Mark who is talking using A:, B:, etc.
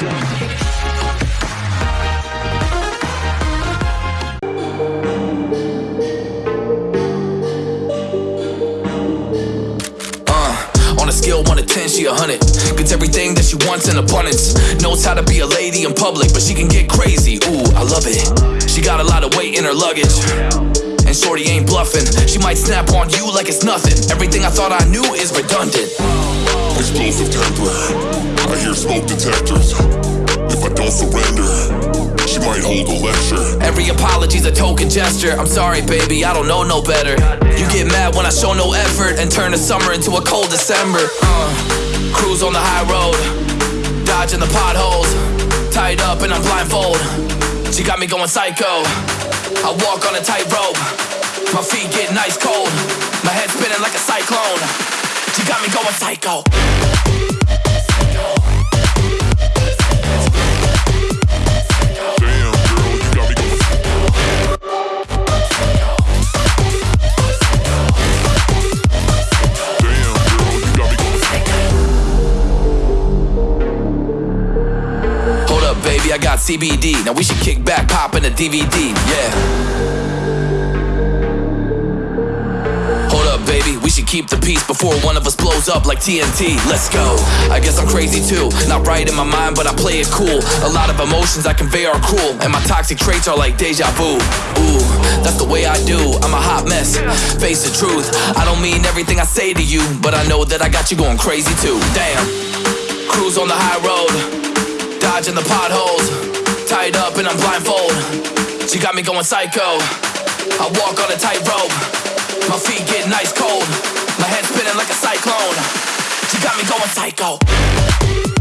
A: Uh, on a scale 1 to 10, she a 100. Gets everything that she wants in abundance. Knows how to be a lady in public, but she can get crazy. Ooh, I love it. She got a lot of weight in her luggage. And Shorty ain't bluffing. She might snap on you like it's nothing. Everything I thought I knew is redundant.
B: Explosive temper. I hear smoke detectors. If I don't surrender, she might hold a lecture.
A: Every apology's a token gesture. I'm sorry, baby, I don't know no better. You get mad when I show no effort and turn the summer into a cold December. Uh, cruise on the high road, dodging the potholes. Tied up and I'm blindfold. She got me going psycho. I walk on a tightrope. My feet get nice cold. My head spinning like a cyclone. She got me going psycho.
B: Damn, girl, you got me going. Psycho Damn, girl, you got me going.
A: Hold up, baby, I got CBD. Now we should kick back, pop in a DVD. Yeah. Keep the peace before one of us blows up like TNT. Let's go. I guess I'm crazy too. Not right in my mind, but I play it cool. A lot of emotions I convey are cruel, and my toxic traits are like deja vu. Ooh, that's the way I do. I'm a hot mess. Face the truth. I don't mean everything I say to you, but I know that I got you going crazy too. Damn. Cruise on the high road dodging the potholes. Tied up and I'm blindfold. She got me going psycho. I walk on a tightrope. Going psycho.